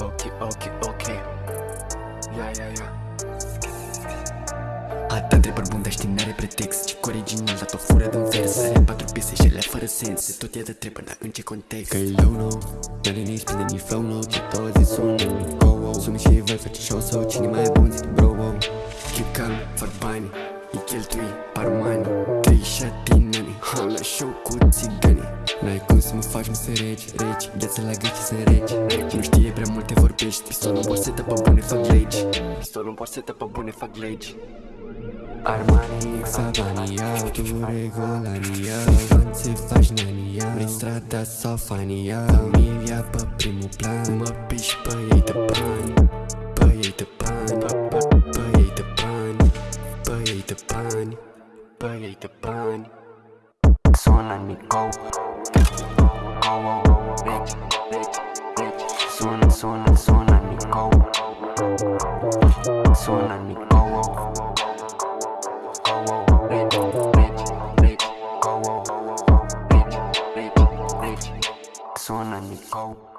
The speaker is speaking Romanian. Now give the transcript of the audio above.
ok, ok Ia, ia, ia Atât întrebări bun, dar știi, n-are pretext Ce original, dat o fură din vers. Are patru piese și ele fără sens De tot e de trebuie, dar în ce context? Că e low, no N-are nici spune nici flow, no Ce tot zi sună, nu go, wow Sună și voi face show sau cine mai e bun, zic bro, wow. Keep calm, fără bani Îi cheltui, par mani Trei și atinani Am la show cu țiganii N-ai cum să mă faci mă să regi, regi Gheață la gât și să regi, regi Nu știe prea multe vorbești Pistolul în borsetă pe bune fac legi. Pistolul în borsetă pe bune fac legi. Armani, Savani, iau Tu regolani, iau Când se faci nani, iau Vrei strada sau fani, iau Familia pe primul plan Mă piși pe ei de bani. Pe ei de bani Pe, pe, pe ei de bani Pe ei de bani burger the bun. Soon let me go. Go, bitch, bitch, bitch. Soon, soon, soon let me go. Soon let me go. Go, bitch, bitch, bitch. Go, bitch, bitch, bitch. Soon let me go.